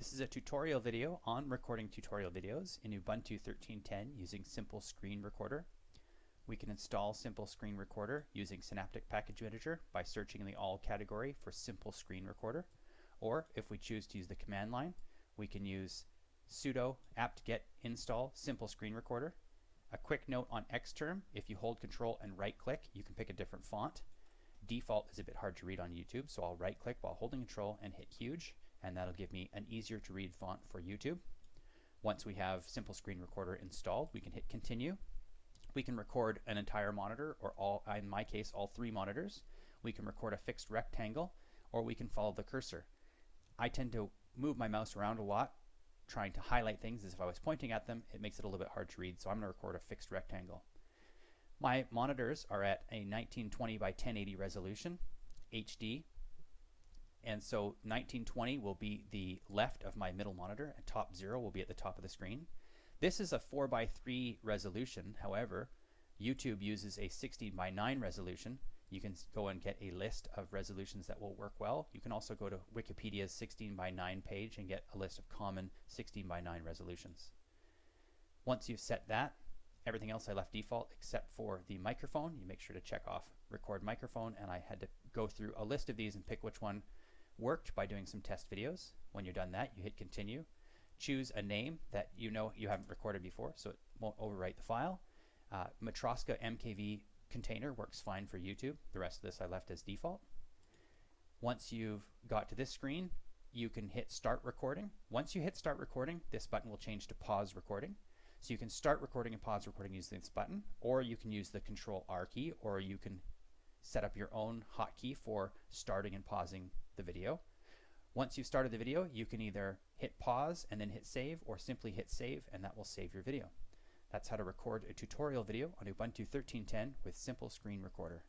This is a tutorial video on recording tutorial videos in Ubuntu 13.10 using Simple Screen Recorder. We can install Simple Screen Recorder using Synaptic Package Manager by searching in the All category for Simple Screen Recorder. Or if we choose to use the command line, we can use sudo apt-get install Simple Screen Recorder. A quick note on Xterm, if you hold control and right click, you can pick a different font. Default is a bit hard to read on YouTube, so I'll right click while holding control and hit huge and that'll give me an easier to read font for YouTube. Once we have Simple Screen Recorder installed, we can hit continue. We can record an entire monitor or all, in my case, all three monitors. We can record a fixed rectangle or we can follow the cursor. I tend to move my mouse around a lot trying to highlight things as if I was pointing at them. It makes it a little bit hard to read, so I'm going to record a fixed rectangle. My monitors are at a 1920 by 1080 resolution, HD, and so 1920 will be the left of my middle monitor and top zero will be at the top of the screen. This is a 4 by 3 resolution. However, YouTube uses a 16 by 9 resolution. You can go and get a list of resolutions that will work well. You can also go to Wikipedia's 16 by 9 page and get a list of common 16 by 9 resolutions. Once you've set that, everything else I left default except for the microphone. You make sure to check off record microphone and I had to go through a list of these and pick which one worked by doing some test videos. When you're done that, you hit continue. Choose a name that you know you haven't recorded before, so it won't overwrite the file. Uh, Matroska MKV container works fine for YouTube. The rest of this I left as default. Once you've got to this screen, you can hit start recording. Once you hit start recording, this button will change to pause recording. So you can start recording and pause recording using this button, or you can use the control R key, or you can set up your own hotkey for starting and pausing the video. Once you've started the video, you can either hit pause and then hit save or simply hit save and that will save your video. That's how to record a tutorial video on Ubuntu 13.10 with Simple Screen Recorder.